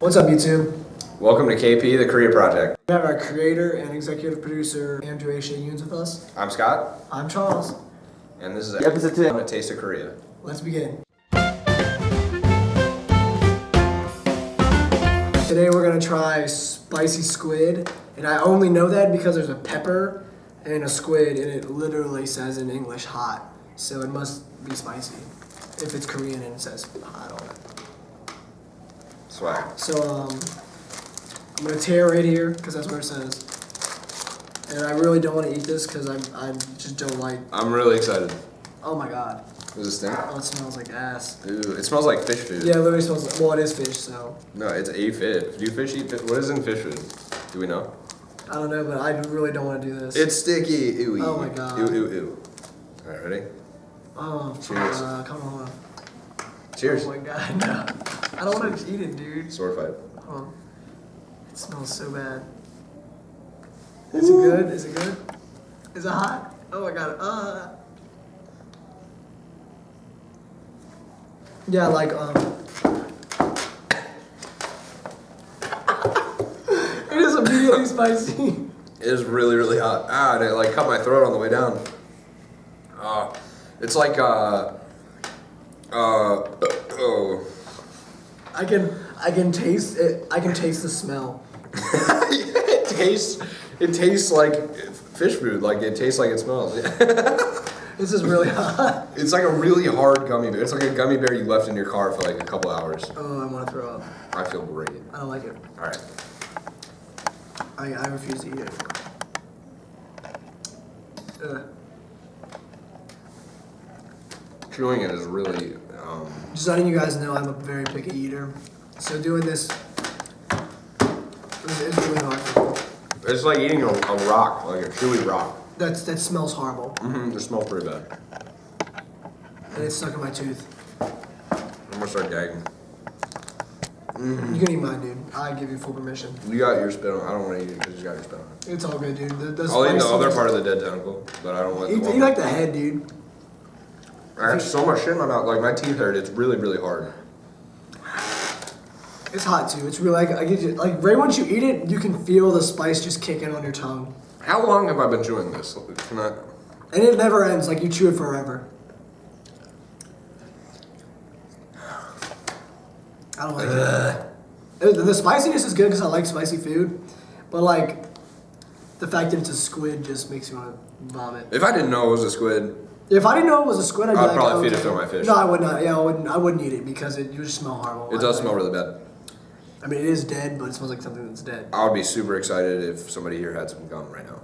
What's up, YouTube? Welcome to KP, the Korea Project. We have our creator and executive producer, Andrew A. Yunes with us. I'm Scott, I'm Charles. and this is episode 2 on A Taste of Korea. Let's begin. Today we're gonna try spicy squid, and I only know that because there's a pepper and a squid, and it literally says in English hot, so it must be spicy. If it's Korean and it says hot on it. Swag. So um, I'm gonna tear right here because that's where it says. And I really don't want to eat this because I I just don't like. I'm really excited. Oh my god! Does this stink? Oh, it smells like ass. Ooh, it smells like fish food. Yeah, it literally smells. Like, well, it is fish, so No, it's a fish. Do fish eat fish? What is in fish food? Do we know? I don't know, but I really don't want to do this. It's sticky. Ooh, Oh my God. Ooh, ooh, ooh. All right, ready? oh, Cheers. Uh, come on. Cheers. Oh my god, no. I don't want to eat it, dude. Sword fight. Hold on. It smells so bad. Is it good? Is it good? Is it hot? Oh my god. Uh. Yeah, like um. it is immediately spicy. It is really, really hot. Ah, and it like cut my throat on the way down. Ah, it's like uh, uh, oh. I can I can taste it. I can taste the smell. it tastes it tastes like fish food like it tastes like it smells This is really hot. it's like a really hard gummy bear it's like a gummy bear you left in your car for like a couple hours Oh, I want to throw up. i feel great I don't like it. all right I, I refuse to eat it. Ugh. chewing it is really um, Just letting you guys know I'm a very picky eater. So doing this is, really hard for me. it's like eating a, a rock like a chewy rock That's, that smells horrible. mm-hmm, it smells pretty bad And it's stuck in my tooth. i'm gonna start gagging You can eat mine, dude. I give you full permission. you got your spit on i don't want to eat it because you got your spit on it It's all good, dude. The, the i'll eat the other part of the dead tentacle but i don't want Eat, the eat like the head, dude. I have so much shit in my mouth like my teeth hurt it's really really hard It's hot too. It's really like I get you, like right once you eat it, you can feel the spice just kicking on your tongue, how long have i been chewing this Can I, and it never ends. Like you chew it forever. I don't like it. The spiciness is good because I like spicy food, but like the fact that it's a squid just makes me want to vomit. If I didn't know it was a squid, If I didn't know it was a squid, I'd, I'd like, probably oh, feed it to my fish. No, I would not. Yeah, I wouldn't. I wouldn't eat it because it would just smell horrible. it does smell really bad. I mean, it is dead, but it smells like something that's dead. I would be super excited if somebody here had some gum right now.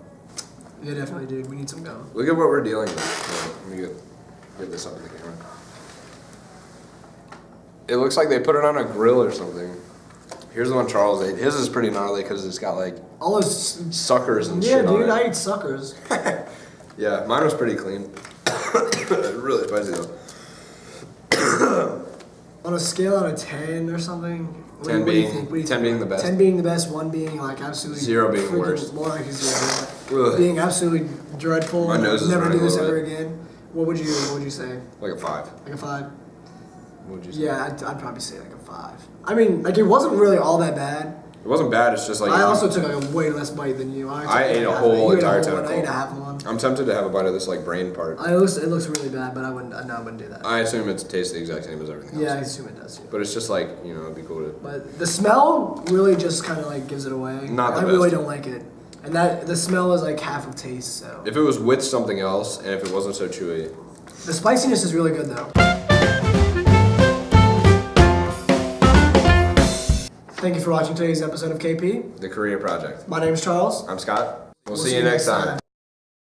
Yeah, definitely, dude. We need some gum. Look at what we're dealing with. Let me get, get this up in the camera. It looks like they put it on a grill or something. Here's the one Charles ate. His is pretty gnarly because it's got like All those. suckers and Yeah, shit Yeah, dude. I eat suckers. Yeah, mine was pretty clean. really spicy though. On a scale out of ten or something. What do 10 you- what do you being- think? What do you 10 think? being the best. Ten being the best. One being like absolutely. Zero being worst. More like zero. Being absolutely dreadful. My nose is Never do this ever bit. again. What would you? What would you say? Like a five. Like a five? Would you say? Yeah, I'd, I'd probably say like a five. I mean, like it wasn't really all that bad. It wasn't bad. It's just like I also took like a way less bite than you. I, I ate a whole. Entire one, I tentacle. ate a half of one. I'm tempted to have a bite of this like brain part. I, it looks it looks really bad, but I wouldn't. No, I wouldn't do that. I assume it tastes the exact same as everything yeah, I assume it does. Too. But it's just like, you know, it'd be cool to. But the smell really just kind of like gives it away. Not the I really don't like it. And that the smell is like half of taste. So If it was with something else and if it wasn't so chewy, the spiciness is really good though. Thank you for watching today's episode of KP. the Korea Project. My name is Charles. I'm Scott. We'll, We'll see, you next time.